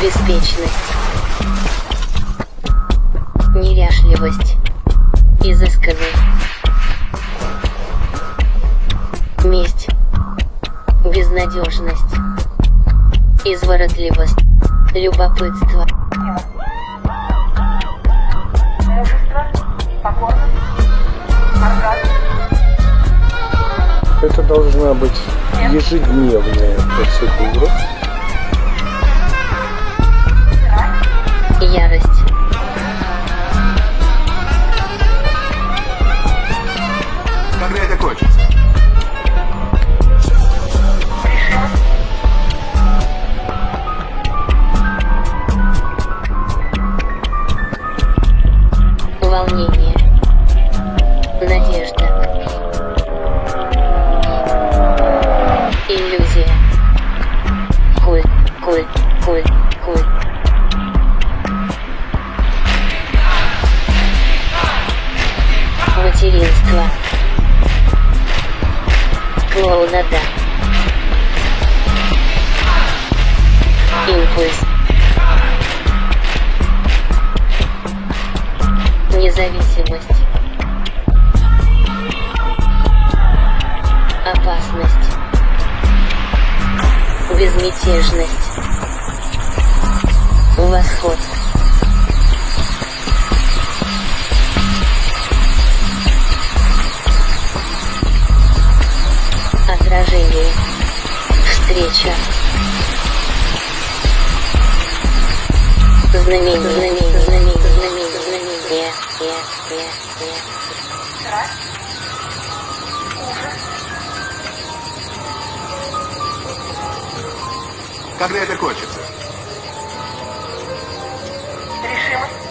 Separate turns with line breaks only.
Беспечность. Неряшливость. Изысканный. Месть. Безнадежность. Изворотливость. Любопытство.
Мужество, покорность, оргазм,
Это должна быть ежедневная процедура.
Надежда. Иллюзия. Культ, культ, культ, культ. Материнство. Клоунада. Импульс. Независимость. Опасность. Безмятежность. Восход. Отражение. Встреча. Знамение, знамение,
Когда это кончится? Решимость.